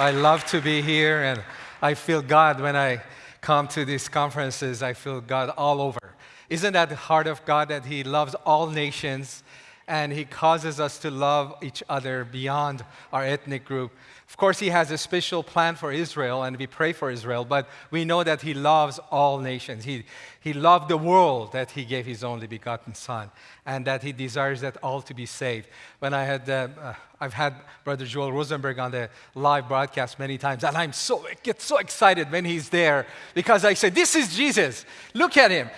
I love to be here, and I feel God when I come to these conferences. I feel God all over. Isn't that the heart of God that He loves all nations and He causes us to love each other beyond our ethnic group? Of course, He has a special plan for Israel, and we pray for Israel, but we know that He loves all nations. He, he loved the world that He gave His only begotten Son, and that He desires that all to be saved. When I had, uh, uh, I've had Brother Joel Rosenberg on the live broadcast many times, and I'm so, I get so excited when he's there because I say, This is Jesus. Look at Him.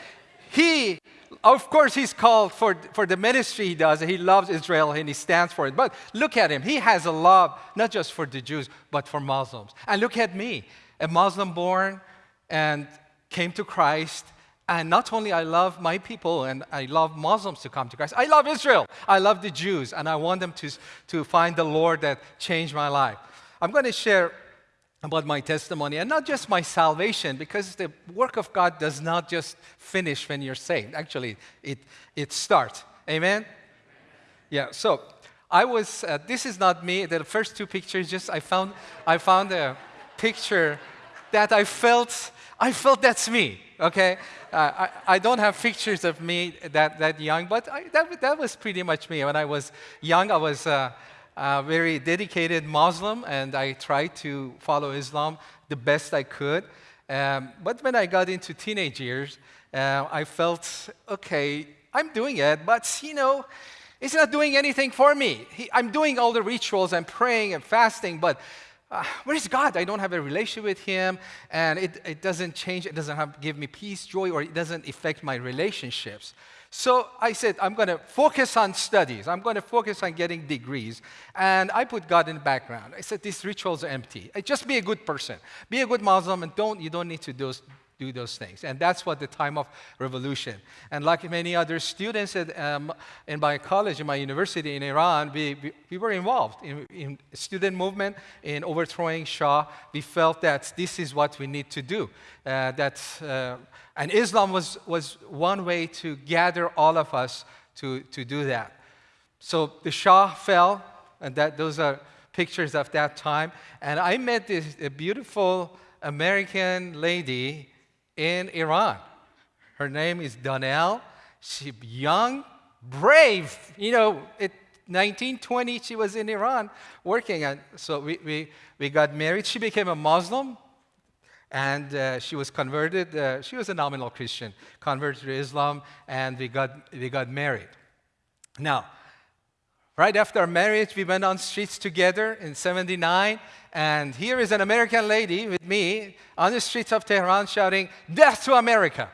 He of course, he's called for, for the ministry he does. He loves Israel and he stands for it. But look at him. He has a love not just for the Jews, but for Muslims. And look at me, a Muslim born and came to Christ. And not only I love my people and I love Muslims to come to Christ, I love Israel. I love the Jews. And I want them to, to find the Lord that changed my life. I'm going to share about my testimony and not just my salvation because the work of God does not just finish when you're saved. Actually, it, it starts. Amen? Yeah, so I was, uh, this is not me. The first two pictures, just I found, I found a picture that I felt, I felt that's me, okay? Uh, I, I don't have pictures of me that, that young, but I, that, that was pretty much me. When I was young, I was, uh, a very dedicated Muslim, and I tried to follow Islam the best I could. Um, but when I got into teenage years, uh, I felt, okay, I'm doing it, but you know, it's not doing anything for me. He, I'm doing all the rituals, I'm praying and fasting, but uh, where is God? I don't have a relationship with Him, and it, it doesn't change, it doesn't have, give me peace, joy, or it doesn't affect my relationships. So I said, I'm going to focus on studies. I'm going to focus on getting degrees. And I put God in the background. I said, these rituals are empty. Just be a good person. Be a good Muslim, and don't, you don't need to do, do those things. And that's what the time of revolution. And like many other students at, um, in my college, in my university in Iran, we, we, we were involved in, in student movement, in overthrowing Shah. We felt that this is what we need to do. Uh, that, uh, and Islam was, was one way to gather all of us to, to do that. So the Shah fell, and that, those are pictures of that time. And I met this beautiful American lady in Iran. Her name is Donnell. She's young, brave. You know, at 1920, she was in Iran working. And so we, we, we got married. She became a Muslim. And uh, she was converted. Uh, she was a nominal Christian, converted to Islam, and we got, we got married. Now, right after our marriage, we went on streets together in 79, and here is an American lady with me on the streets of Tehran shouting, Death to America!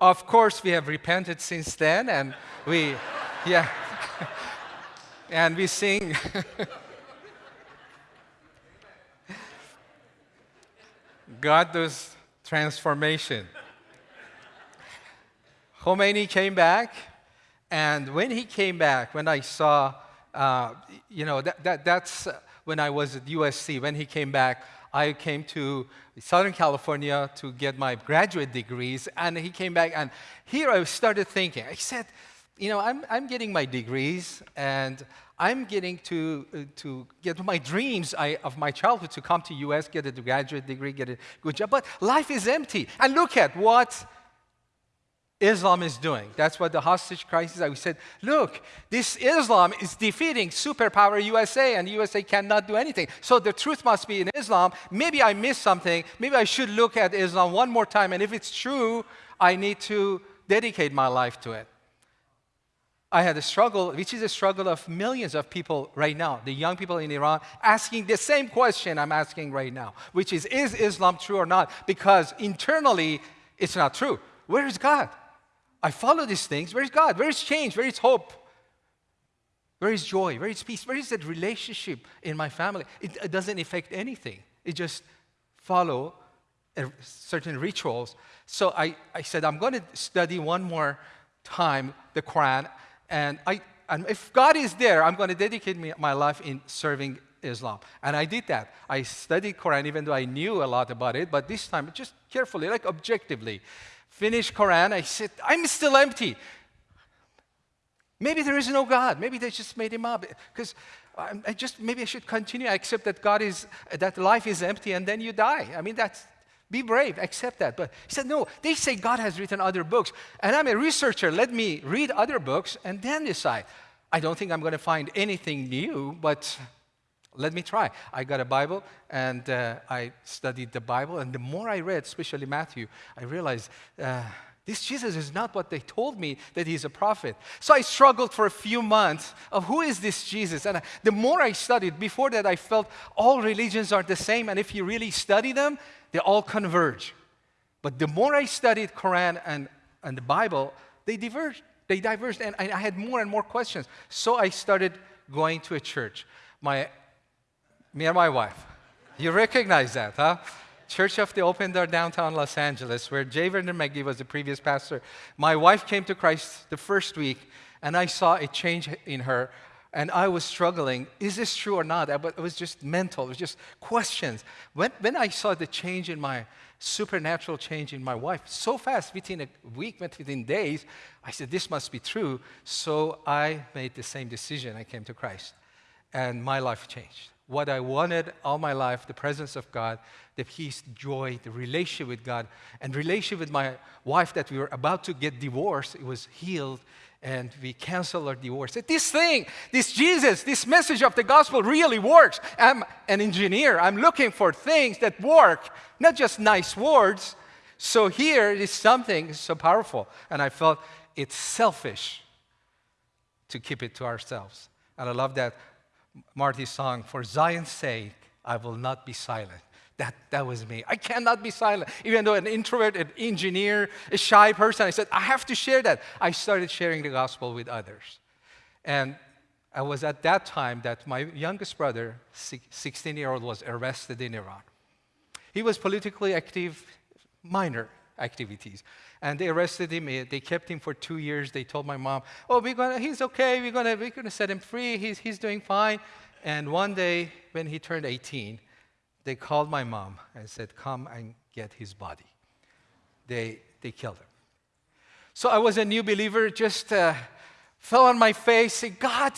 Of course, we have repented since then, and we, yeah, and we sing. God does transformation. Khomeini came back, and when he came back, when I saw, uh, you know, that, that, that's when I was at USC. When he came back, I came to Southern California to get my graduate degrees, and he came back, and here I started thinking. I said, you know, I'm, I'm getting my degrees, and I'm getting to, uh, to get my dreams I, of my childhood to come to US, get a graduate degree, get a good job, but life is empty. And look at what Islam is doing. That's what the hostage crisis, I said, look, this Islam is defeating superpower USA and USA cannot do anything. So the truth must be in Islam. Maybe I missed something. Maybe I should look at Islam one more time. And if it's true, I need to dedicate my life to it. I had a struggle, which is a struggle of millions of people right now, the young people in Iran, asking the same question I'm asking right now, which is, is Islam true or not? Because internally, it's not true. Where is God? I follow these things. Where is God? Where is change? Where is hope? Where is joy? Where is peace? Where is that relationship in my family? It, it doesn't affect anything. It just follow certain rituals. So I, I said, I'm going to study one more time the Quran. And, I, and if God is there, I'm going to dedicate me, my life in serving Islam. And I did that. I studied Quran even though I knew a lot about it, but this time just carefully, like objectively finished Quran, I said, I'm still empty. Maybe there is no God. Maybe they just made him up. Because I, just maybe I should continue. I accept that God is that life is empty, and then you die. I mean, that's be brave, accept that. But he said, no, they say God has written other books. And I'm a researcher. Let me read other books and then decide. I don't think I'm going to find anything new, but let me try. I got a Bible and uh, I studied the Bible. And the more I read, especially Matthew, I realized uh, this Jesus is not what they told me that he's a prophet. So I struggled for a few months of who is this Jesus? And the more I studied, before that I felt all religions are the same. And if you really study them, they all converge. But the more I studied Quran and, and the Bible, they diverged. They diverged, and I, I had more and more questions. So I started going to a church. My, me and my wife. You recognize that, huh? Church of the Open Door downtown Los Angeles, where J. Vernon McGee was the previous pastor. My wife came to Christ the first week, and I saw a change in her and I was struggling. Is this true or not? But it was just mental. It was just questions. When, when I saw the change in my supernatural change in my wife so fast, within a week, within days, I said, This must be true. So I made the same decision. I came to Christ. And my life changed. What I wanted all my life, the presence of God, the peace, joy, the relationship with God, and relationship with my wife that we were about to get divorced, it was healed and we cancel our divorce. This thing, this Jesus, this message of the gospel really works. I'm an engineer. I'm looking for things that work, not just nice words. So here is something so powerful. And I felt it's selfish to keep it to ourselves. And I love that Marty's song, For Zion's sake, I will not be silent. That, that was me. I cannot be silent. Even though an introvert, an engineer, a shy person, I said, I have to share that. I started sharing the gospel with others. And I was at that time that my youngest brother, 16 year old, was arrested in Iran. He was politically active, minor activities. And they arrested him. They kept him for two years. They told my mom, oh, we're gonna, he's okay. We're going we're gonna set him free. He's, he's doing fine. And one day, when he turned 18, they called my mom and said, Come and get his body. They, they killed him. So I was a new believer, just uh, fell on my face, said, God,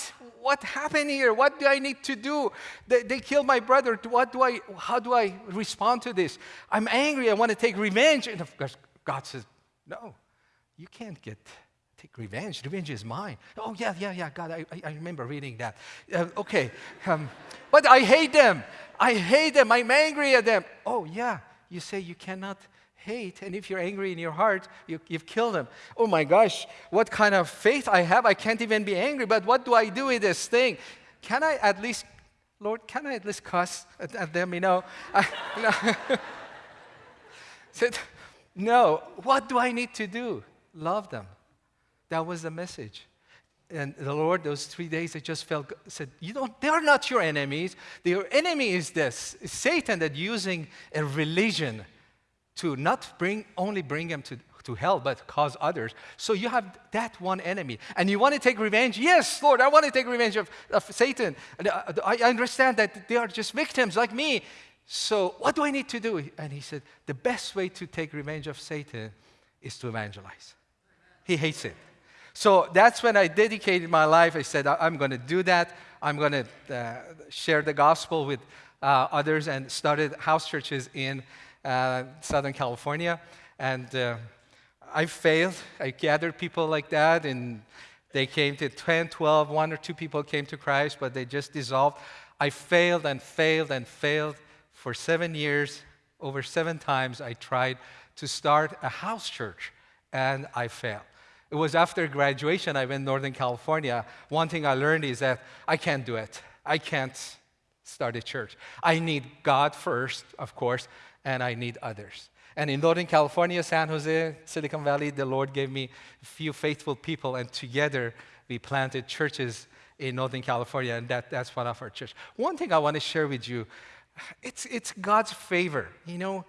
what happened here? What do I need to do? They, they killed my brother. What do I, how do I respond to this? I'm angry. I want to take revenge. And of course, God says, No, you can't get take revenge. Revenge is mine. Oh, yeah, yeah, yeah, God, I, I remember reading that. Uh, okay. Um, but I hate them. I hate them. I'm angry at them. Oh, yeah. You say you cannot hate. And if you're angry in your heart, you, have killed them. Oh my gosh, what kind of faith I have. I can't even be angry. But what do I do with this thing? Can I at least, Lord, can I at least cuss at, at them? You know? I, no. Said, no. What do I need to do? Love them. That was the message and the Lord, those three days, I just felt, said, you know, they are not your enemies. Your enemy is this it's Satan that using a religion to not bring, only bring them to, to hell, but cause others. So you have that one enemy. And you want to take revenge? Yes, Lord, I want to take revenge of, of Satan. Uh, I understand that they are just victims like me. So what do I need to do? And he said, the best way to take revenge of Satan is to evangelize. He hates it. So that's when I dedicated my life. I said, I'm going to do that. I'm going to uh, share the gospel with uh, others and started house churches in Southern California. And uh, I failed. I gathered people like that, and they came to 10, 12, one or two people came to Christ, but they just dissolved. I failed and failed and failed for seven years. Over seven times, I tried to start a house church, and I failed. It was after graduation, I went Northern California. One thing I learned is that I can't do it. I can't start a church. I need God first, of course, and I need others. And in Northern California, San Jose, Silicon Valley, the Lord gave me a few faithful people, and together we planted churches in Northern California, and that, that's one of our church. One thing I want to share with you, it's, it's God's favor. You know,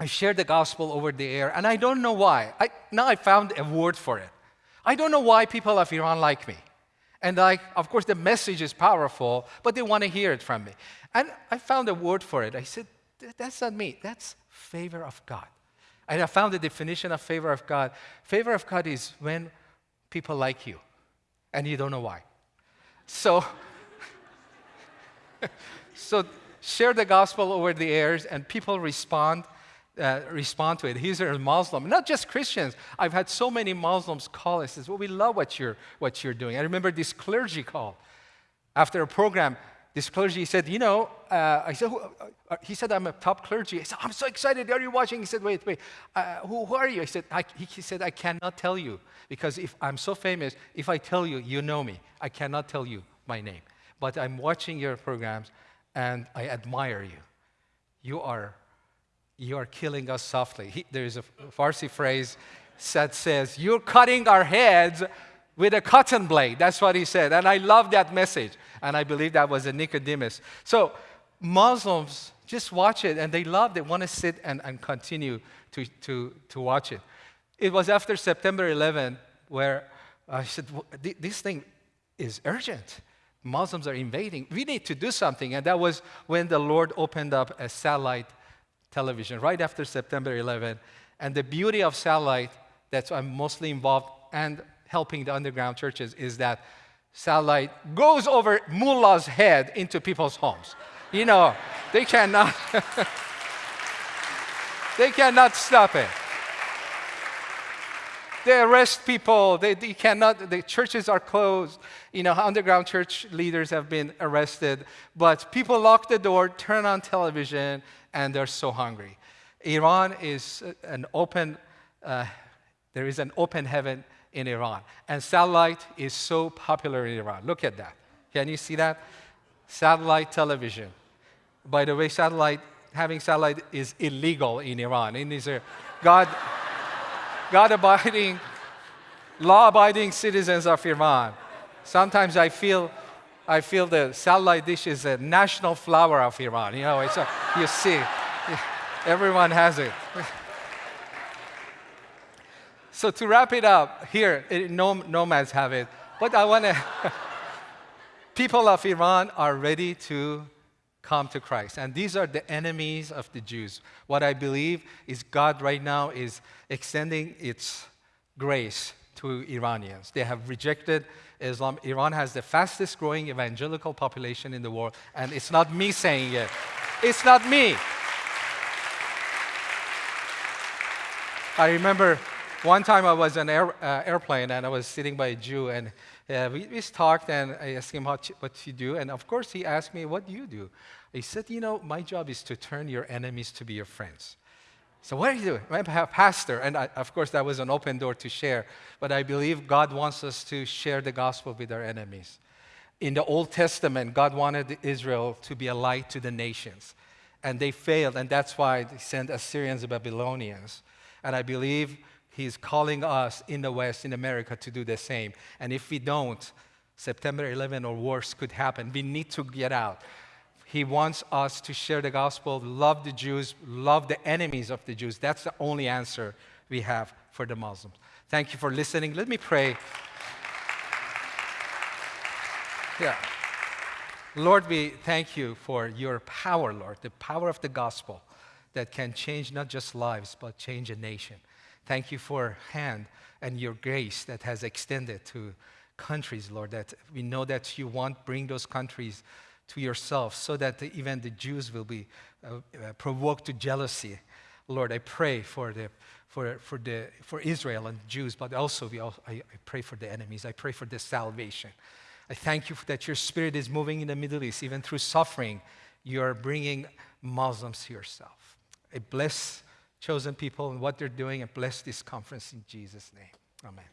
I shared the gospel over the air, and I don't know why. I, now I found a word for it. I don't know why people of Iran like me. And I, of course, the message is powerful, but they want to hear it from me. And I found a word for it. I said, that's not me. That's favor of God. And I found the definition of favor of God. Favor of God is when people like you, and you don't know why. So so share the gospel over the airs, and people respond. Uh, respond to it. He's a Muslim, not just Christians. I've had so many Muslims call and says, "Well, we love what you're what you're doing." I remember this clergy call after a program this clergy said, You know, uh, I said, uh, uh, he said, I'm a top clergy. I said, I'm so excited. Are you watching? He said, Wait, wait. Uh, who, who, are you? I said, I, he, he said, I cannot tell you because if I'm so famous, if I tell you, you know me. I cannot tell you my name. But I'm watching your programs and I admire you. You are, you are killing us softly. He, there's a Farsi phrase that says, You're cutting our heads with a cotton blade. That's what he said. And I love that message. And I believe that was a Nicodemus. So Muslims just watch it and they love, they want to sit and, and continue to, to, to watch it. It was after September 11 where I said, this thing is urgent. Muslims are invading. We need to do something. And that was when the Lord opened up a satellite television right after September 11. And the beauty of satellite, that's I'm mostly involved, and helping the underground churches is that satellite goes over mullah's head into people's homes. You know, they cannot, they cannot stop it. They arrest people. They, they cannot, the churches are closed. You know, underground church leaders have been arrested. But people lock the door, turn on television, and they're so hungry. Iran is an open, uh, there is an open heaven in Iran. And satellite is so popular in Iran. Look at that. Can you see that? Satellite television. By the way, satellite, having satellite is illegal in Iran. It is a God, God abiding, law abiding citizens of Iran. Sometimes I feel, I feel the satellite dish is a national flower of Iran. You know, it's a, you see, everyone has it. So to wrap it up, here, eh, no, nomads have it. But I want to, people of Iran are ready to come to Christ. And these are the enemies of the Jews. What I believe is God right now is extending its grace to Iranians. They have rejected Islam. Iran has the fastest growing evangelical population in the world. And it's not me saying it, it's not me. I remember one time I was on an air, uh, airplane and I was sitting by a Jew and uh, we, we talked and I asked him what, what you do. And of course, he asked me, What do you do? He said, You know, my job is to turn your enemies to be your friends. So, what are you doing? I'm a pastor. And I, of course, that was an open door to share. But I believe God wants us to share the gospel with our enemies. In the Old Testament, God wanted Israel to be a light to the nations. And they failed. And that's why they sent Assyrians and Babylonians. And I believe He's calling us in the West, in America, to do the same. And if we don't, September 11 or worse could happen. We need to get out. He wants us to share the gospel, love the Jews, love the enemies of the Jews. That's the only answer we have for the Muslims. Thank you for listening. Let me pray. Yeah. Lord, we thank you for your power, Lord, the power of the gospel that can change not just lives, but change a nation. Thank you for hand and your grace that has extended to countries, Lord, that we know that you want bring those countries to yourself so that the, even the Jews will be uh, uh, provoked to jealousy. Lord, I pray for, the, for, for, the, for Israel and Jews, but also, we all, I, I pray for the enemies. I pray for the salvation. I thank you that your spirit is moving in the Middle East, even through suffering. You are bringing Muslims to yourself. I bless chosen people and what they're doing and bless this conference in Jesus' name. Amen.